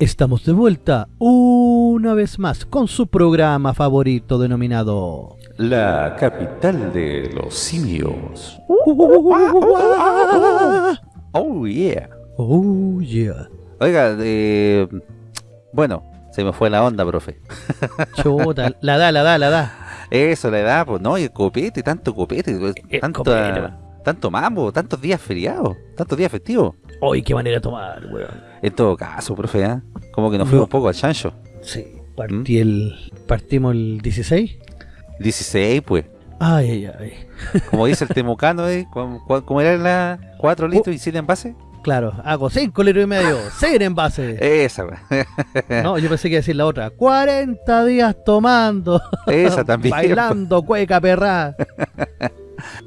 Estamos de vuelta una vez más con su programa favorito denominado La capital de los simios. Oh yeah. Oh yeah. Oiga, eh, bueno, se me fue la onda, profe. Chuta, la da, la da, la da. Eso le da, pues no, y el copete, tanto copete, pues, El tanto, copete. tanto mambo, tantos días feriados, tantos días festivos. Uy, qué manera de tomar, weón. En todo caso, profe, ¿eh? como que nos No. fuimos un poco al chancho. Sí, partí el, partimos el 16. 16, pues. Ay, ay, ay. Como dice el temucano, ¿eh? ¿Cómo, cómo- cómo eran las 4 litros y 7 envases? Claro, hago 5 litros y medio, 6 en base. Esa. No, yo pensé que iba a decir la otra. 40 días tomando, Esa también. bailando, cueca, perra.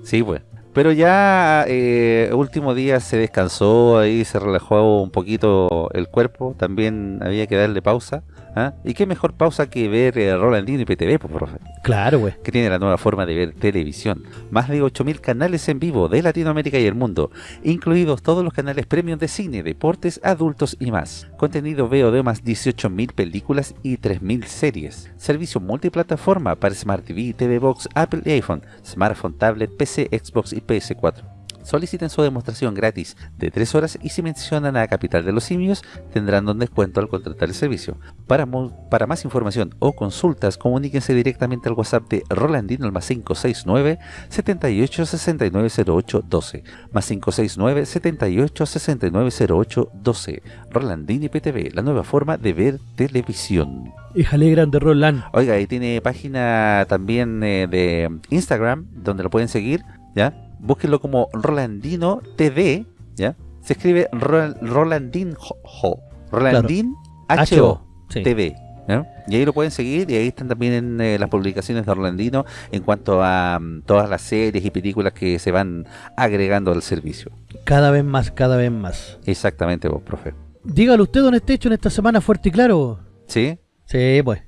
Sí, pues. Pero ya eh, último día se descansó, ahí se relajó un poquito el cuerpo, también había que darle pausa. ¿Ah? Y qué mejor pausa que ver eh, Rolandino y PTV, pues, profe, Claro, güey. que tiene la nueva forma de ver televisión. Más de 8.000 canales en vivo de Latinoamérica y el mundo, incluidos todos los canales premium de cine, deportes, adultos y más. Contenido VOD de más 18.000 películas y 3.000 series. Servicio multiplataforma para Smart TV, TV Box, Apple y iPhone, smartphone, tablet, PC, Xbox y PS4. Soliciten su demostración gratis de 3 horas y si mencionan a Capital de los Simios tendrán un descuento al contratar el servicio. Para, más información o consultas comuníquense directamente al WhatsApp de Rolandino al más 569 78 69 08 12 más 569 78 69 08 12 Rolandini PTV, la nueva forma de ver televisión. Híjale grande Roland. Oiga, y tiene página también eh, de Instagram donde lo pueden seguir, ¿ya? Búsquenlo como Rolandino TV, ¿ya? Se escribe Ro- Rolandin Ho, Rolandin H-O Sí. TV. Y ahí lo pueden seguir y ahí están también eh, las publicaciones de Rolandino en cuanto a mm, todas las series y películas que se van agregando al servicio. Cada vez más, cada vez más. Exactamente vos, profe. Dígalo usted, don Estecho, en esta semana fuerte y claro. ¿Sí? Sí, pues.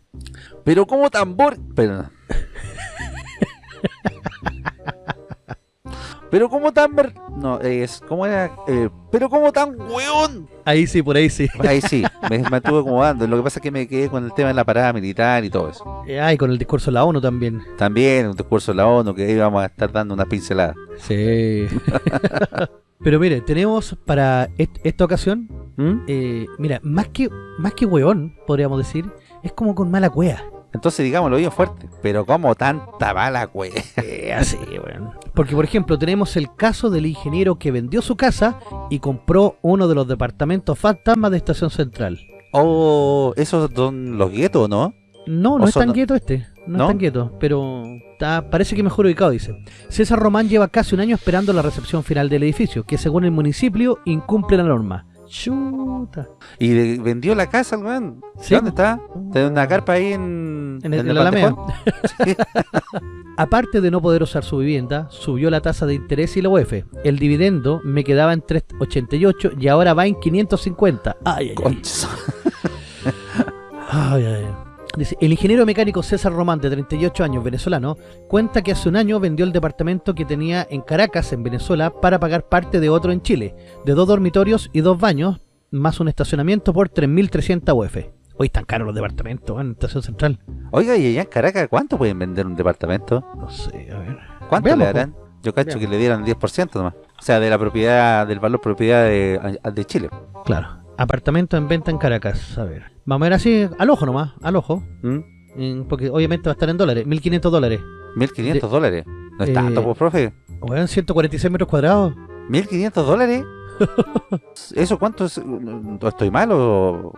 Pero como tambor... Pero, pero como tan... ver- No, es... ¿Cómo era? Eh, pero como tan weón. Ahí sí, por ahí sí. Ahí sí, me, estuve acomodando. Lo que pasa es que me quedé con el tema de la parada militar y todo eso. Eh, Ay, con el discurso de la ONU también. También un discurso de la ONU que íbamos a estar dando una pincelada. Sí. Pero mire, tenemos para est- esta ocasión, ¿Mm? eh, mira, más que más que hueón, podríamos decir, es como con mala cueva. Entonces digámoslo bien fuerte. Pero como tanta bala, güey. Eh, así, weón. Porque, por ejemplo, tenemos el caso del ingeniero que vendió su casa y compró uno de los departamentos fantasmas de Estación Central. Oh, esos son los guetos, ¿no? No, no es tan quieto este. No, ¿No? es tan quieto, pero está, parece que mejor ubicado, dice. César Román lleva casi un año esperando la recepción final del edificio, que según el municipio incumple la norma. Chuta. Y de- vendió la casa, weón. Sí. ¿Dónde está? Tiene una carpa ahí en, En el, en en la Alameda. Bandejón. Aparte de no poder usar su vivienda, subió la tasa de interés y la UEF. El dividendo me quedaba en 3.88 y ahora va en 550. Ay, ay, ay. Concha. Ay, ay, ay. Dice, el ingeniero mecánico César Román, de 38 años, venezolano, cuenta que hace un año vendió el departamento que tenía en Caracas, en Venezuela, para pagar parte de otro en Chile, de dos dormitorios y dos baños, más un estacionamiento por 3.300 UF. Hoy están caros los departamentos en Estación Central. Oiga, y allá en Caracas, ¿cuánto pueden vender un departamento? No sé, a ver. ¿Cuánto Veamos, le darán? Yo cacho Veamos. que le dieran 10% nomás. O sea, de la propiedad, del valor propiedad de, de Chile. Claro. Apartamento en venta en Caracas. A ver. Vamos a ver así, al ojo nomás, al ojo. ¿Mm? Porque obviamente va a estar en dólares. 1.500 dólares. 1.500 De- dólares. No es eh, tanto, pues, profe. Bueno, 146 metros cuadrados. ¿1.500 dólares? ¿Eso cuánto es? ¿No ¿Estoy mal o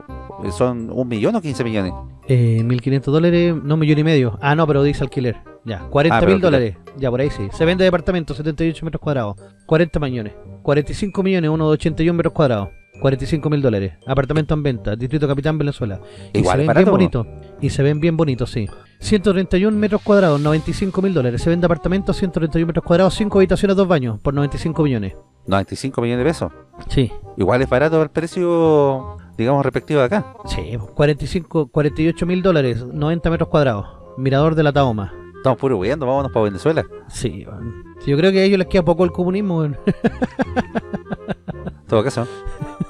son un millón o 15 millones? Eh, 1.500 dólares, no, un millón y medio. Ah, no, pero dice alquiler. Ya, 40 Ah, pero mil dólares. Ya, por ahí sí. Se vende departamento, 78 metros cuadrados. 40 millones. 45 millones, uno de 81 metros cuadrados. 45 mil dólares. Apartamento en venta, Distrito Capitán, Venezuela. Y Igual se es ven bien barato. bonitos. Y se ven bien bonitos, sí. 131 metros cuadrados, 95 mil dólares. Se vende apartamento, 131 metros cuadrados, 5 habitaciones, 2 baños, por 95 millones. 95 millones de pesos. Sí. Igual es barato el precio, digamos, respectivo de acá. Sí, 45, 48 mil dólares, 90 metros cuadrados. Mirador de la Tahoma. Estamos puro huyendo, vámonos para Venezuela. Sí, yo creo que a ellos les queda poco el comunismo. En todo caso.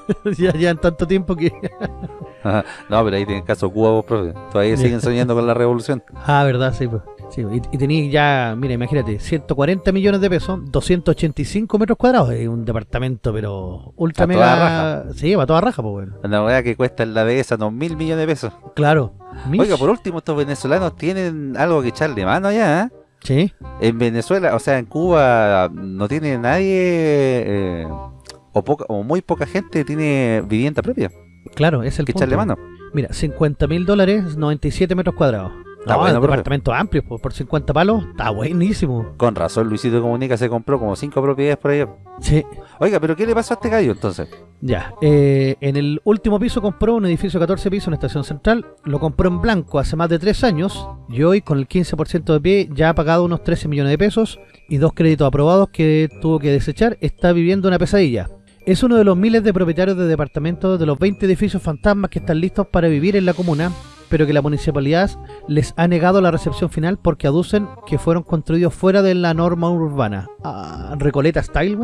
ya llevan tanto tiempo que... no, pero ahí tienen caso Cuba vos, profe. Todavía siguen soñando con la revolución. Ah, verdad, sí, pues. Sí, y, y tenéis ya, mira, imagínate, 140 millones de pesos, 285 metros cuadrados, es un departamento, pero ultra A mega. toda raja. Sí, va toda raja, pues bueno. Una weá que cuesta en la dehesa dos mil millones de pesos. Claro. Mish. Oiga, por último, estos venezolanos tienen algo que echarle mano allá, ¿eh? Sí, En Venezuela, o sea, en Cuba no tiene nadie, eh, o, poca, o muy poca gente tiene vivienda propia. claro, es el que punto. echarle mano. Mira, 50 mil dólares, 97 metros cuadrados. Está No, bueno, departamento amplio, pues, por 50 palos, está buenísimo. Con razón, Luisito Comunica se compró como cinco propiedades por allá. Sí, Oiga, pero ¿qué le pasó a este gallo entonces? ya. Eh, en el último piso compró un edificio de 14 pisos en Estación Central, lo compró en blanco hace más de 3 años y hoy con el 15% de pie ya ha pagado unos 13 millones de pesos y dos créditos aprobados que tuvo que desechar, está viviendo una pesadilla. Es uno de los miles de propietarios de departamentos de los 20 edificios fantasmas que están listos para vivir en la comuna, pero que la municipalidad les ha negado la recepción final porque aducen que fueron construidos fuera de la norma urbana. Ah, Recoleta Style.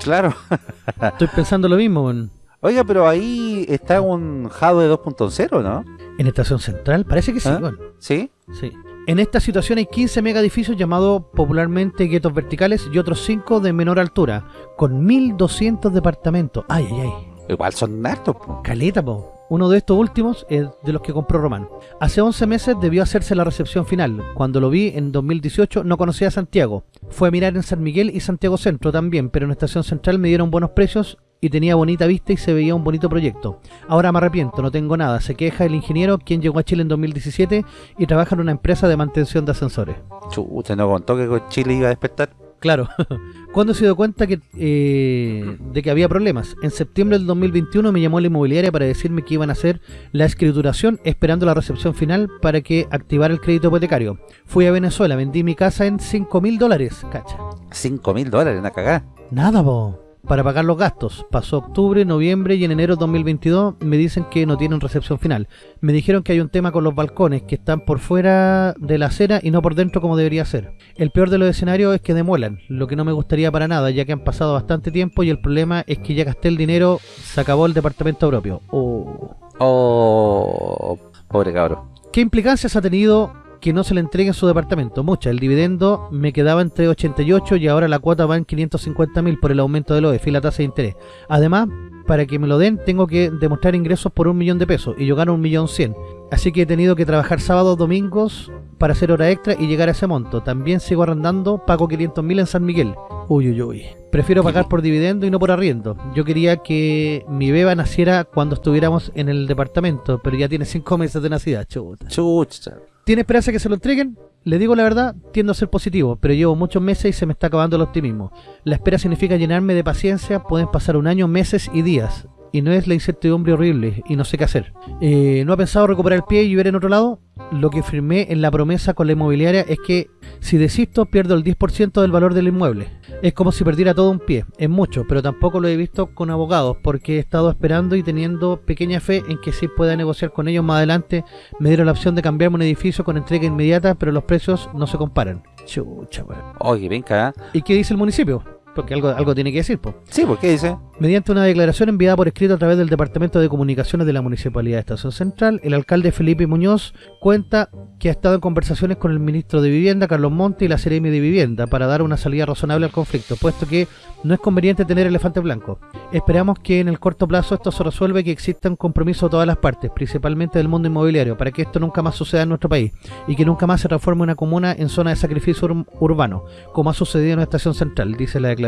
Claro. Estoy pensando lo mismo, weón. Oiga, pero ahí está un Jadwe 2.0, ¿no? En Estación Central, parece que sí, ¿Ah? ¿Sí? Sí. En esta situación hay 15 mega edificios llamados popularmente guetos verticales y otros 5 de menor altura, con 1.200 departamentos. Ay, ay, ay. Igual son hartos, po. Caleta, po. Uno de estos últimos es de los que compró Román. Hace 11 meses debió hacerse la recepción final. Cuando lo vi en 2018 no conocía a Santiago. Fue a mirar en San Miguel y Santiago Centro también, pero en Estación Central me dieron buenos precios y tenía bonita vista y se veía un bonito proyecto. Ahora me arrepiento, no tengo nada. Se queja el ingeniero, quien llegó a Chile en 2017 y trabaja en una empresa de mantención de ascensores. Chucha, no contó que con Chile iba a despertar. Claro. ¿Cuándo se dio cuenta que, eh, de que había problemas? En septiembre del 2021 me llamó la inmobiliaria para decirme que iban a hacer la escrituración esperando la recepción final para que activara el crédito hipotecario. Fui a Venezuela, vendí mi casa en 5 mil dólares. Cacha. 5 mil dólares, una cagada. Nada, po. Para pagar los gastos. Pasó octubre, noviembre y en enero de 2022 me dicen que no tienen recepción final. Me dijeron que hay un tema con los balcones, que están por fuera de la acera y no por dentro como debería ser. El peor de los escenarios es que demuelan, lo que no me gustaría para nada, ya que han pasado bastante tiempo y el problema es que ya gasté el dinero, se acabó el departamento propio. Oh. Oh, pobre cabro. ¿Qué implicancias ha tenido que no se le entregue su departamento? Muchas. El dividendo me quedaba entre 88 y ahora la cuota va en 550 mil por el aumento del OEF y la tasa de interés. Además, para que me lo den tengo que demostrar ingresos por un millón de pesos y yo gano un millón cien. Así que he tenido que trabajar sábados, domingos para hacer hora extra y llegar a ese monto. También sigo arrendando, pago 500 mil en San Miguel. Uy, uy, uy. Prefiero pagar por dividendo y no por arriendo. Yo quería que mi beba naciera cuando estuviéramos en el departamento, pero ya tiene 5 meses de nacida, chuta. Chucha. ¿Tiene esperanza que se lo entreguen? Le digo la verdad, tiendo a ser positivo, pero llevo muchos meses y se me está acabando el optimismo. La espera significa llenarme de paciencia, pueden pasar un año, meses y días. Y no es la incertidumbre horrible y no sé qué hacer. Eh, ¿No ha pensado recuperar el pie y ver en otro lado? Lo que firmé en la promesa con la inmobiliaria es que si desisto pierdo el 10% del valor del inmueble. Es como si perdiera todo un pie, es mucho, pero tampoco lo he visto con abogados porque he estado esperando y teniendo pequeña fe en que sí pueda negociar con ellos más adelante. Me dieron la opción de cambiarme un edificio con entrega inmediata, pero los precios no se comparan. Chucha, weón. Oye, venga. ¿eh? ¿Y qué dice el municipio? Porque algo, algo tiene que decir, po. Sí, ¿por qué dice? Mediante una declaración enviada por escrito a través del Departamento de Comunicaciones de la Municipalidad de Estación Central, el alcalde Felipe Muñoz cuenta que ha estado en conversaciones con el ministro de Vivienda, Carlos Monte, y la Seremi de Vivienda para dar una salida razonable al conflicto, puesto que no es conveniente tener elefante blanco. Esperamos que en el corto plazo esto se resuelva y que exista un compromiso de todas las partes, principalmente del mundo inmobiliario, para que esto nunca más suceda en nuestro país y que nunca más se transforme una comuna en zona de sacrificio ur- urbano, como ha sucedido en la Estación Central, dice la declaración.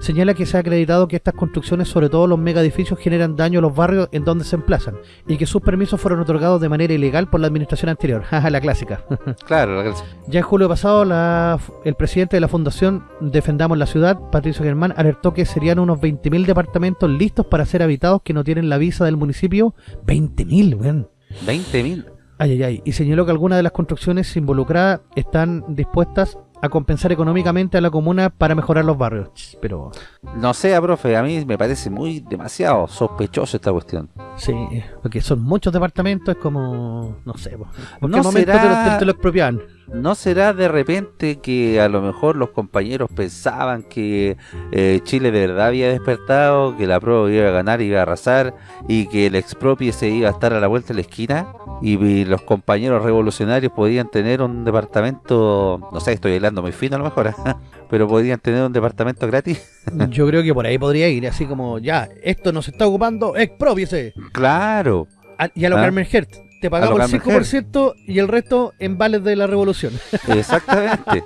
Señala que se ha acreditado que estas construcciones, sobre todo los megaedificios, generan daño a los barrios en donde se emplazan y que sus permisos fueron otorgados de manera ilegal por la administración anterior. Jaja, la clásica. Claro, la- Ya en julio pasado, la- el presidente de la fundación Defendamos la Ciudad, Patricio Germán, alertó que serían unos 20.000 departamentos listos para ser habitados que no tienen la visa del municipio. 20.000, weón. 20 mil. Ay, ay, ay. Y señaló que algunas de las construcciones involucradas están dispuestas a compensar económicamente a la comuna para mejorar los barrios. Pero, No sé, profe, a mí me parece muy demasiado sospechoso esta cuestión. Sí, porque son muchos departamentos, es como, no sé, po. ¿en ¿No qué momento te, lo- te- te lo expropiaban? ¿No será de repente que a lo mejor los compañeros pensaban que eh, Chile de verdad había despertado, que la prueba iba a ganar, iba a arrasar y que el expropie se iba a estar a la vuelta de la esquina? Y, y los compañeros revolucionarios podían tener un departamento, no sé, estoy hablando muy fino a lo mejor, pero podían tener un departamento gratis. Yo creo que por ahí podría ir, así como, ya, esto no se está ocupando, expropiese. Claro, A- Y a lo Ah. Carmen Hertz, te pagamos el Carmen 5% y el resto en vales de la revolución. exactamente.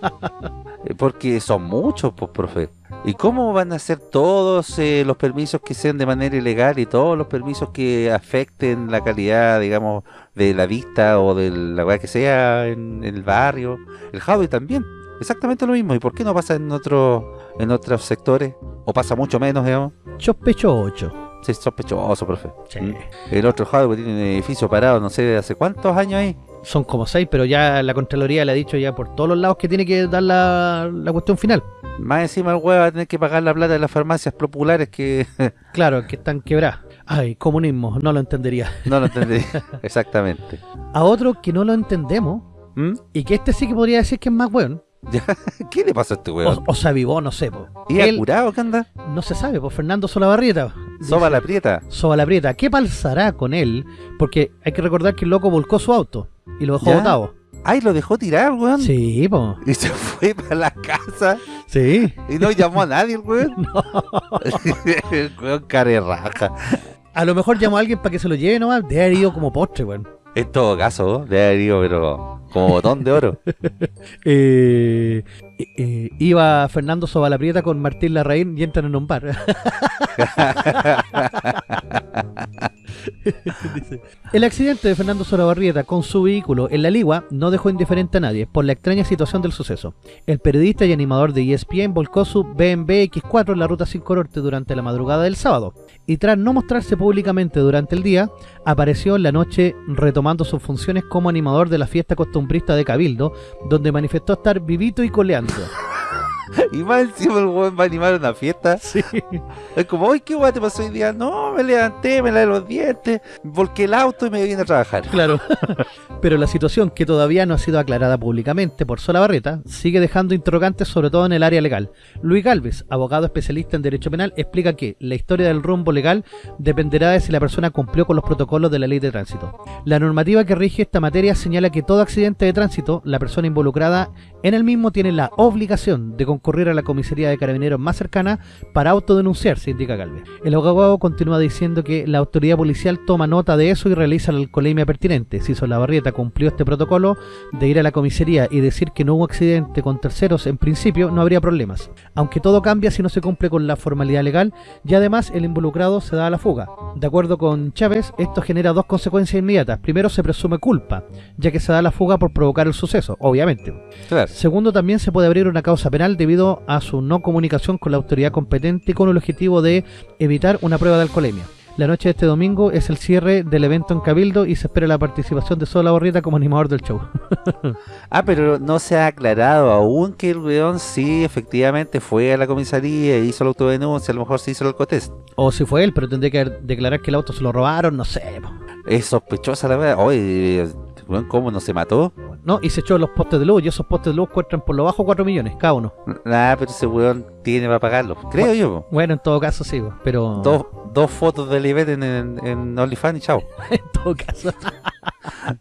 Eh, Porque son muchos, pues, profe. ¿Y cómo van a ser todos eh, los permisos que sean de manera ilegal y todos los permisos que afecten la calidad, digamos, de la vista o de la weá que sea en, en el barrio? El Javi también. Exactamente lo mismo. ¿Y por qué no pasa en otros en otros sectores? ¿O pasa mucho menos, digamos? Sospecho 8. Es sospechoso, profe. Sí. Mm. El otro que tiene un edificio parado, no sé, de hace cuántos años ahí. Son como 6, pero ya la Contraloría le ha dicho ya por todos los lados que tiene que dar la, la cuestión final. Más encima el weón va a tener que pagar la plata de las farmacias populares que Claro, que están quebradas. Ay, comunismo, no lo entendería. no lo entendí. Exactamente. A otro que no lo entendemos, ¿Mm? y que este sí que podría decir que es más Ya, ¿Qué le pasa a este weón? o, o se avivó, no sé, po. ¿Y Él, curado qué anda? no se sabe, pues Fernando Solabarrieta. Soba la prieta. Soba la prieta. ¿Qué pasará con él? Porque hay que recordar que el loco volcó su auto y lo dejó ¿Ya? botado. Ay, lo dejó tirar, weón. Sí, po. Y se fue para la casa Sí. y no llamó a nadie el weón. No. el weón care raja. A lo mejor llamó a alguien para que se lo lleve nomás. De haber ido como postre, weón. En todo caso, de haber ido, pero como botón de oro. Eh, eh, eh, iba Fernando Sobalaprieta con Martín Larraín y entran en un bar. El accidente de Fernando Solabarrieta con su vehículo en la Ligua no dejó indiferente a nadie por la extraña situación del suceso. El periodista y animador de ESPN volcó su BMW X4 en la ruta 5 Norte durante la madrugada del sábado y tras no mostrarse públicamente durante el día, apareció en la noche retomando sus funciones como animador de la fiesta costumbrista de Cabildo, donde manifestó estar vivito y coleando. Y más encima el weón va a animar una fiesta. Sí. Es como, uy, ¿qué weón te pasó hoy día? No, me levanté, me lavé los dientes, volqué el auto y me vine a trabajar. Claro. Pero la situación, que todavía no ha sido aclarada públicamente por Solabarrieta, sigue dejando interrogantes sobre todo en el área legal. Luis Galvez, abogado especialista en Derecho Penal, explica que la historia del rumbo legal dependerá de si la persona cumplió con los protocolos de la ley de tránsito. La normativa que rige esta materia señala que todo accidente de tránsito, la persona involucrada en el mismo tiene la obligación de concurrir a la comisaría de carabineros más cercana para autodenunciarse, indica Galvez. El abogado continúa diciendo que la autoridad policial toma nota de eso y realiza la alcoholemia pertinente. Si Solabarrieta cumplió este protocolo de ir a la comisaría y decir que no hubo accidente con terceros, en principio no habría problemas. Aunque todo cambia si no se cumple con la formalidad legal y además el involucrado se da a la fuga. De acuerdo con Chávez, esto genera dos consecuencias inmediatas. Primero, se presume culpa, ya que se da a la fuga por provocar el suceso, obviamente. Claro. Segundo, también se puede abrir una causa penal debido a su no comunicación con la autoridad competente con el objetivo de evitar una prueba de alcoholemia. La noche de este domingo es el cierre del evento en Cabildo y se espera la participación de Sola Borrieta como animador del show. Ah, pero no se ha aclarado aún que el weón sí efectivamente fue a la comisaría e hizo la autodenuncia, a lo mejor se hizo el alcotest. o si fue él, pero tendría que declarar que el auto se lo robaron, no sé. po. Es sospechosa la verdad. Oye, ¿cómo no se mató? No, y se echó los postes de luz y esos postes de luz cuestan por lo bajo 4 millones cada uno. Nah, pero ese weón tiene para pagarlo. Creo yo. po. Bueno, en todo caso sí, po, pero... Dos, dos fotos de Libet en, en, en OnlyFans y chao. en todo caso.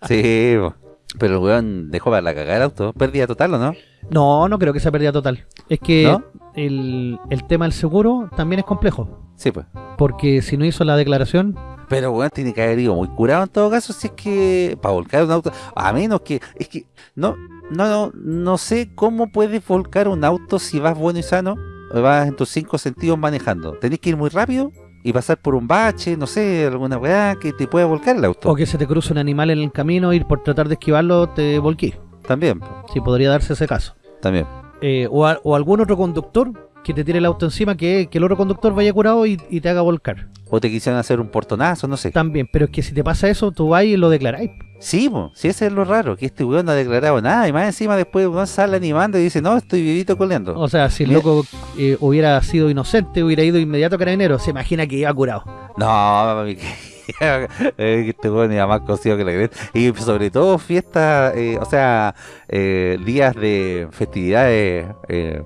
Sí, po. Pero el weón dejó para la cagada el auto. Pérdida total, ¿o no? No, no creo que sea pérdida total. Es que ¿No? el, el tema del seguro también es complejo. Sí, pues. Porque si no hizo la declaración, Pero weón tiene que haber ido muy curado en todo caso si es que para volcar un auto, a menos que es que no no no, no sé cómo puedes volcar un auto si vas bueno y sano, vas en tus cinco sentidos manejando. Tenés que ir muy rápido y pasar por un bache, no sé, alguna weá que te pueda volcar el auto. o que se te cruce un animal en el camino y por tratar de esquivarlo te volquí. También, Sí, podría darse ese caso. también. Eh, o, a- o algún otro conductor que te tire el auto encima, que, que el otro conductor vaya curado y, y te haga volcar. O te quisieran hacer un portonazo, no sé. También, pero es que si te pasa eso, tú vas y lo declaráis. Sí, po, sí, ese es lo raro, que este weón no ha declarado nada y más encima después uno sale animando y dice, no, estoy vivito coleando. O sea, si el loco eh, hubiera sido inocente, hubiera ido inmediato a carabinero, se imagina que iba curado. No, mami, que este weón era más cocido que la cresta. Y sobre todo fiestas, eh, o sea, eh, días de festividades eh,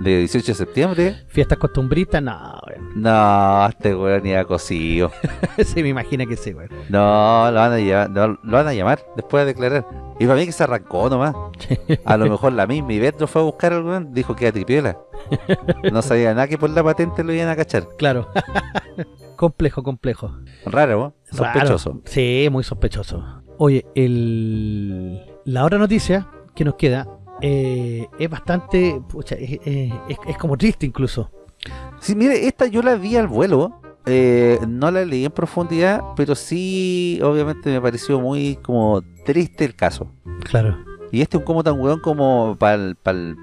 de 18 de septiembre. Fiestas costumbristas, no, weón. No, este weón era cocido. sí, me imagina que sí, weón. No, lo van a llamar, no, lo van a llamar después de declarar. Y para mí que se arrancó nomás. A lo mejor la misma Ivette fue a buscar al weón, dijo que era tripiola. No sabía nada que por la patente lo iban a cachar. Claro. Complejo, complejo. Raro, ¿no? Sospechoso. Raro. Sí, muy sospechoso. Oye, el... la otra noticia que nos queda eh, es bastante... pucha, es- es como triste incluso. Sí, mire, esta yo la vi al vuelo. eh, no la leí en profundidad, pero sí, obviamente me pareció muy como triste el caso. Claro. Y este es un como tan weón como para el,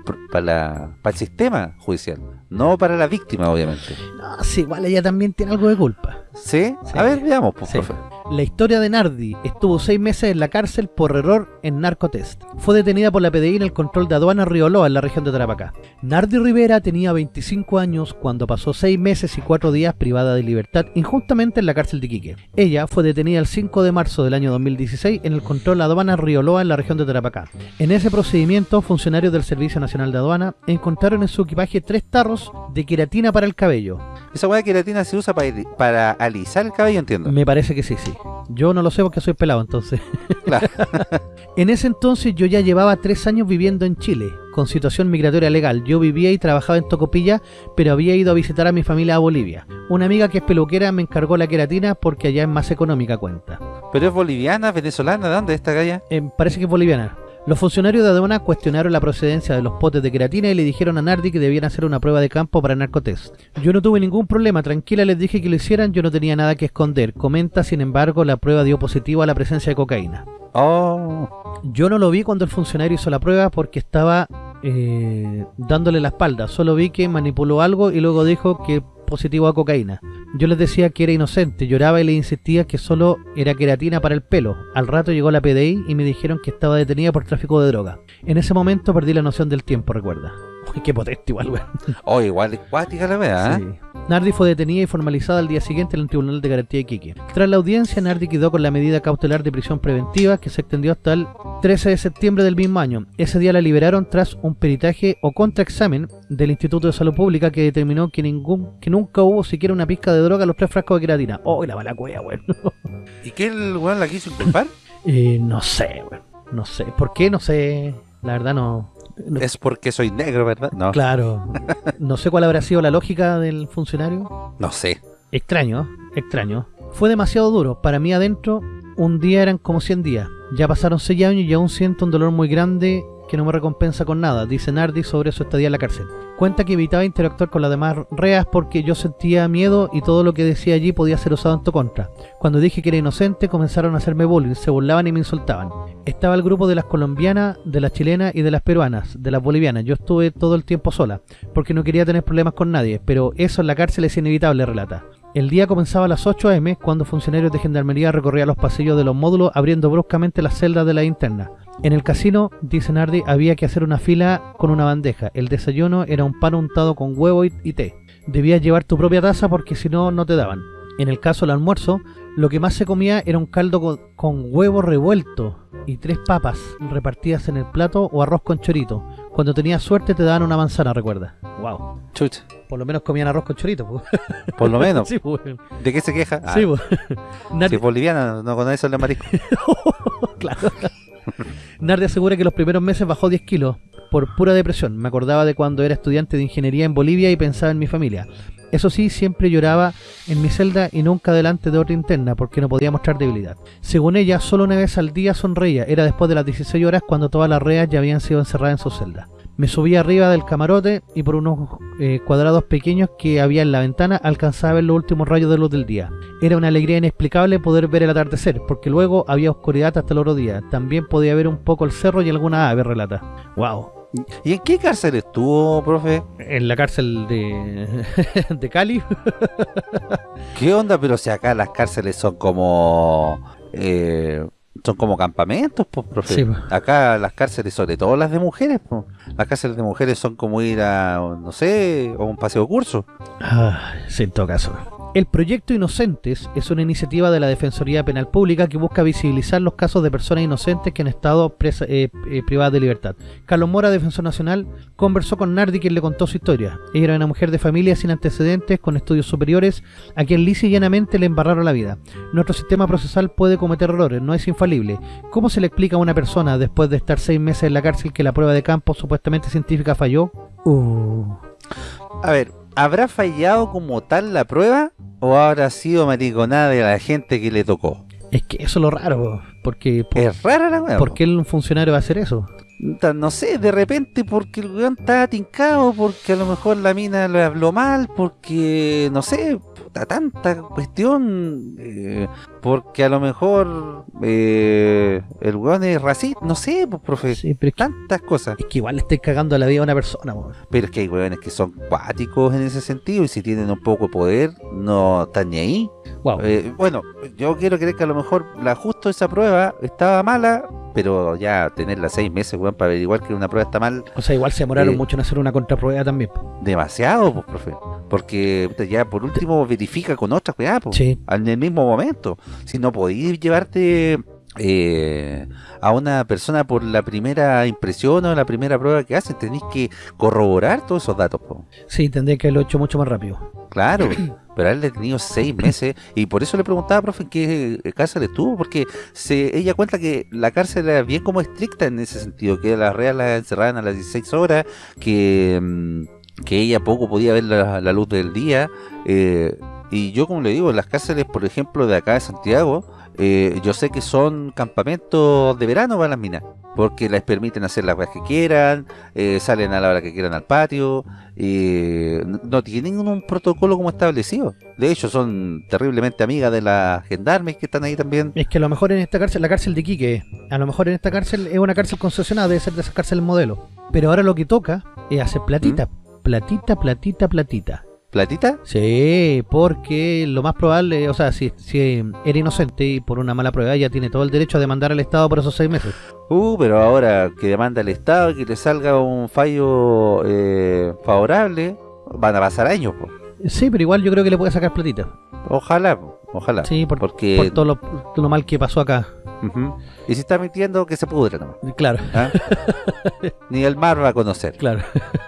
sistema judicial, no para la víctima, obviamente. No, sí, igual ella también tiene algo de culpa. ¿Sí? Sí. A ver, veamos, pues, Sí. profe. La historia de Nardi estuvo seis meses en la cárcel por error en narcotest. Fue detenida por la PDI en el control de aduana Rioloa en la región de Tarapacá. Nardi Rivera tenía 25 años cuando pasó seis meses y cuatro días privada de libertad injustamente en la cárcel de Iquique. Ella fue detenida el 5 de marzo del año 2016 en el control de aduana Rioloa en la región de Tarapacá. En ese procedimiento, funcionarios del Servicio Nacional de Aduana encontraron en su equipaje tres tarros de queratina para el cabello. Esa weá de queratina se usa para, para alisar el cabello, entiendo. Me parece que sí, sí. Yo no lo sé porque soy pelado, entonces. Claro. En ese entonces yo ya llevaba tres años viviendo en Chile, con situación migratoria legal. Yo vivía y trabajaba en Tocopilla, pero había ido a visitar a mi familia a Bolivia. Una amiga que es peluquera me encargó la queratina porque allá es más económica cuenta. Pero es boliviana, venezolana, ¿de dónde es esta galla? Eh, parece que es boliviana. Los funcionarios de aduana cuestionaron la procedencia de los potes de queratina y le dijeron a Nardi que debían hacer una prueba de campo para narcotest. Yo no tuve ningún problema, tranquila les dije que lo hicieran, yo no tenía nada que esconder. Comenta, sin embargo, la prueba dio positivo a la presencia de cocaína. Oh, Yo no lo vi cuando el funcionario hizo la prueba porque estaba eh, dándole la espalda. Solo vi que manipuló algo y luego dijo que positivo a cocaína. Yo les decía que era inocente, lloraba y le insistía que solo era queratina para el pelo. Al rato llegó la PDI y me dijeron que estaba detenida por tráfico de droga. En ese momento perdí la noción del tiempo, recuerda. Qué potente igual, weón. oh igual cuática la weá, ¿eh? Sí. Nardi fue detenida y formalizada al día siguiente en el Tribunal de Garantía de Iquique. Tras la audiencia, Nardi quedó con la medida cautelar de prisión preventiva que se extendió hasta el 13 de septiembre del mismo año. Ese día la liberaron tras un peritaje o contraexamen del Instituto de Salud Pública que determinó que ningún que nunca hubo siquiera una pizca de droga en los tres frascos de queratina. ¡Oh, la mala cueva, weón! ¿Y qué el weón la quiso inculpar? Eh, no sé, weón. No sé. ¿Por qué? No sé. La verdad no... no- es porque soy negro, ¿verdad? No, Claro. No sé cuál habrá sido la lógica del funcionario. no sé. Extraño, extraño. Fue demasiado duro. Para mí adentro, un día eran como 100 días. Ya pasaron 6 años y aún siento un dolor muy grande que no me recompensa con nada, dice Nardi sobre su estadía en la cárcel. Cuenta que evitaba interactuar con las demás reas porque yo sentía miedo y todo lo que decía allí podía ser usado en tu contra. Cuando dije que era inocente, comenzaron a hacerme bullying, se burlaban y me insultaban. Estaba el grupo de las colombianas, de las chilenas y de las peruanas, de las bolivianas. Yo estuve todo el tiempo sola, porque no quería tener problemas con nadie, pero eso en la cárcel es inevitable, relata. El día comenzaba a las 8 am cuando funcionarios de gendarmería recorrían los pasillos de los módulos abriendo bruscamente las celdas de la interna. En el casino, dice Nardi, había que hacer una fila con una bandeja. El desayuno era un pan untado con huevo y, té. Debías llevar tu propia taza porque si no, no te daban. En el caso del almuerzo, lo que más se comía era un caldo con, con huevo revuelto y tres papas repartidas en el plato o arroz con chorito. Cuando tenías suerte te daban una manzana, recuerda. Wow. Chucha, Por lo menos comían arroz con chorito. pues. por lo menos. sí, pues. ¿De qué se queja? Ah, Sí, pues. si Nardi, es boliviana, no conoce el marisco. claro. Nardi asegura que los primeros meses bajó 10 kilos por pura depresión. Me acordaba de cuando era estudiante de ingeniería en Bolivia y pensaba en mi familia. Eso sí, siempre lloraba en mi celda y nunca delante de otra interna porque no podía mostrar debilidad. Según ella, solo una vez al día sonreía. Era después de las 16 horas cuando todas las reas ya habían sido encerradas en su celda. Me subí arriba del camarote y por unos eh, cuadrados pequeños que había en la ventana alcanzaba a ver los últimos rayos de luz del día. Era una alegría inexplicable poder ver el atardecer, porque luego había oscuridad hasta el otro día. También podía ver un poco el cerro y alguna ave, relata. ¡Wow! ¿Y en qué cárcel estuvo, profe? En la cárcel de, de Cali. ¿Qué onda? Pero si acá las cárceles son como... eh, son como campamentos, pues, profe. Sí, pues. Acá las cárceles, sobre todo las de mujeres, pues. Las cárceles de mujeres son como ir a, no sé, a un paseo curso. Ah, sí, en todo caso. El proyecto Inocentes es una iniciativa de la Defensoría Penal Pública que busca visibilizar los casos de personas inocentes que han estado eh, eh, privadas de libertad. Carlos Mora, defensor nacional, conversó con Nardi quien le contó su historia. Ella era una mujer de familia sin antecedentes, con estudios superiores, a quien lisa y llanamente le embarraron la vida. Nuestro sistema procesal puede cometer errores, no es infalible. ¿Cómo se le explica a una persona después de estar seis meses en la cárcel que la prueba de campo supuestamente científica falló? Uh. A ver, ¿habrá fallado como tal la prueba? ¿O habrá sido mariconada de la gente que le tocó? Es que eso es lo raro, porque... es rara la weá. ¿Por qué un funcionario va a hacer eso? No sé, de repente porque el weón está tincado, porque a lo mejor la mina lo habló mal, porque, no sé, tanta cuestión, eh, porque a lo mejor eh, el weón es racista, no sé, pues, profe, tantas cosas. Es que igual le estoy cagando la vida a una persona, Pero es que hay weones que son cuáticos en ese sentido y si tienen un poco de poder, no están ni ahí. Eh, bueno, yo quiero creer que a lo mejor la justo esa prueba estaba mala, pero ya tenerla seis meses, weón, para averiguar que una prueba está mal. O sea, igual se demoraron mucho en hacer una contraprueba también. Demasiado, pues, profe. Porque ya por último verifica con otras weá, pues, en el mismo momento. Si no podéis llevarte eh, a una persona por la primera impresión o la primera prueba que hacen, tenéis que corroborar todos esos datos. Po. Sí, tendría que haberlo hecho mucho más rápido. Claro, pero a él le ha tenido seis meses y por eso le preguntaba, profe, en qué cárcel estuvo, porque se, ella cuenta que la cárcel era bien como estricta en ese sentido, que las reas la encerraban a las 16 horas, que... Mm, que ella poco podía ver la, luz del día. Eh, y yo, como le digo, en las cárceles, por ejemplo, de acá de Santiago, eh, yo sé que son campamentos de verano para las minas, porque les permiten hacer las cosas que quieran, eh, salen a la hora que quieran al patio, no tienen un protocolo como establecido. De hecho, son terriblemente amigas de las gendarmes que están ahí también. Es que a lo mejor en esta cárcel, la cárcel de Quique, a lo mejor en esta cárcel es una cárcel concesionada, debe ser de esas cárceles modelo. Pero ahora lo que toca es hacer platita. ¿Mm? Platita, platita, platita. ¿Platita? Sí, porque lo más probable, o sea, si, si era inocente y por una mala prueba ya tiene todo el derecho a demandar al Estado por esos seis meses. Uh, pero ahora que demanda al Estado y que le salga un fallo eh, favorable, van a pasar años. Sí, pero igual yo creo que le puede sacar platita. Ojalá, ojalá. Sí, porque... todo, lo, mal que pasó acá. Y si está mintiendo, que se pudre nomás. Claro. ¿Ah? Ni el mar va a conocer. Claro.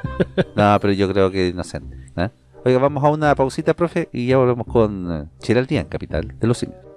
no, pero yo creo que inocente. ¿eh? Oiga, vamos a una pausita, profe, y ya volvemos con eh, Chiraldía, capital de los simios.